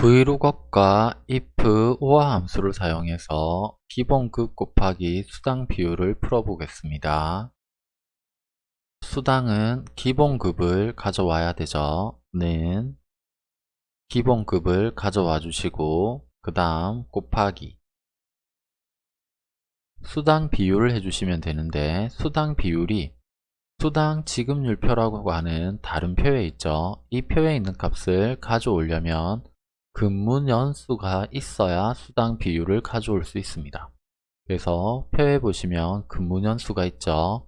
vlookup과 if, 오화 함수를 사용해서 기본급 곱하기 수당 비율을 풀어보겠습니다. 수당은 기본급을 가져와야 되죠. 는 기본급을 가져와 주시고 그 다음 곱하기 수당 비율을 해주시면 되는데 수당 비율이 수당 지급률표라고 하는 다른 표에 있죠. 이 표에 있는 값을 가져오려면 근무 연수가 있어야 수당 비율을 가져올 수 있습니다. 그래서 표에 보시면 근무 연수가 있죠.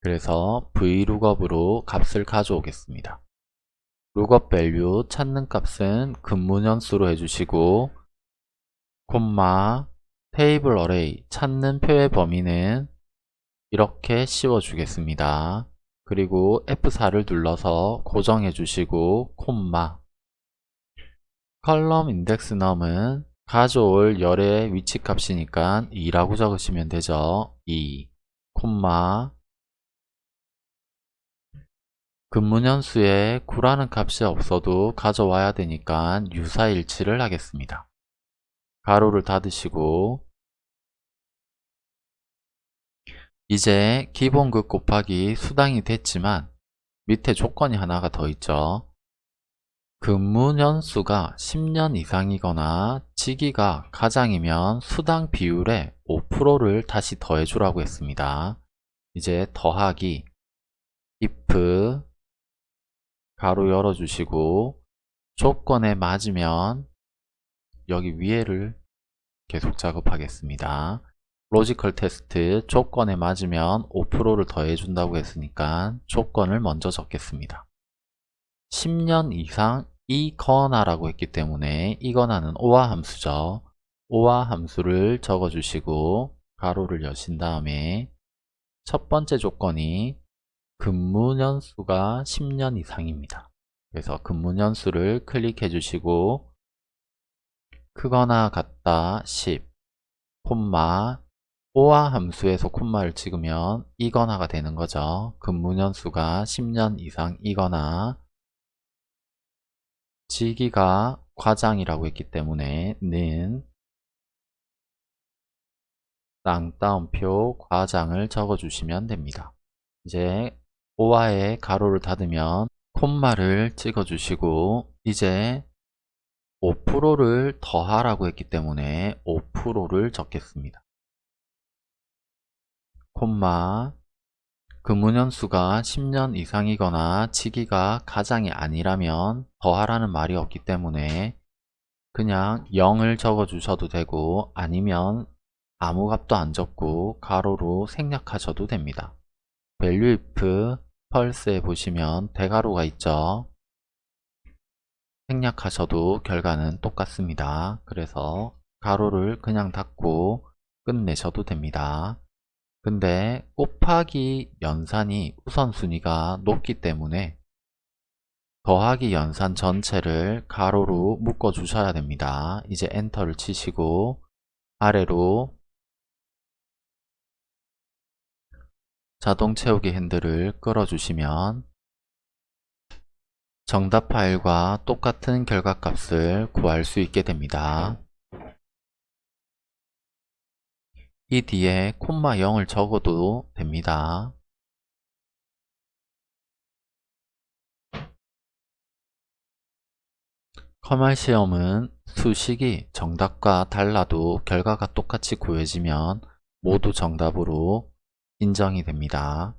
그래서 vlookup으로 값을 가져오겠습니다. lookup value 찾는 값은 근무 연수로 해주시고 콤마 테이블 어레이 찾는 표의 범위는 이렇게 씌워 주겠습니다. 그리고 F4를 눌러서 고정해 주시고 콤마 컬럼 인덱스 넘은 가져올 열의 위치 값이니까 2라고 적으시면 되죠. 2, 콤마 근무년수에 9라는 값이 없어도 가져와야 되니까 유사일치를 하겠습니다. 가로를 닫으시고 이제 기본급 곱하기 수당이 됐지만 밑에 조건이 하나가 더 있죠. 근무년수가 10년 이상이거나 직위가 과장이면 수당 비율의 5%를 다시 더해주라고 했습니다. 이제 더하기 if 가로 열어주시고 조건에 맞으면 여기 위에를 계속 작업하겠습니다. logical test 조건에 맞으면 5%를 더해준다고 했으니까 조건을 먼저 적겠습니다. 10년 이상 이거나 라고 했기 때문에 이거나는 오화 함수죠. 오화 함수를 적어주시고 가로를 여신 다음에 첫 번째 조건이 근무년 수가 10년 이상입니다. 그래서 근무년 수를 클릭해 주시고 크거나 같다 10 콤마 오화 함수에서 콤마를 찍으면 이거나가 되는 거죠. 근무년 수가 10년 이상이거나 지기가 과장이라고 했기 때문에 는 땅따옴표 과장을 적어주시면 됩니다. 이제 오화에 가로를 닫으면 콤마를 찍어주시고 이제 5%를 더하라고 했기 때문에 5%를 적겠습니다. 콤마 근무년수가 10년 이상이거나 치기가 가장이 아니라면 더하라는 말이 없기 때문에 그냥 0을 적어 주셔도 되고 아니면 아무 값도 안 적고 가로로 생략하셔도 됩니다. value if 펄스에 보시면 대가로가 있죠. 생략하셔도 결과는 똑같습니다. 그래서 가로를 그냥 닫고 끝내셔도 됩니다. 근데 곱하기 연산이 우선순위가 높기 때문에 더하기 연산 전체를 가로로 묶어 주셔야 됩니다. 이제 엔터를 치시고 아래로 자동 채우기 핸들을 끌어 주시면 정답 파일과 똑같은 결과값을 구할 수 있게 됩니다. 이 뒤에 콤마 0을 적어도 됩니다. 커말 시험은 수식이 정답과 달라도 결과가 똑같이 구해지면 모두 정답으로 인정이 됩니다.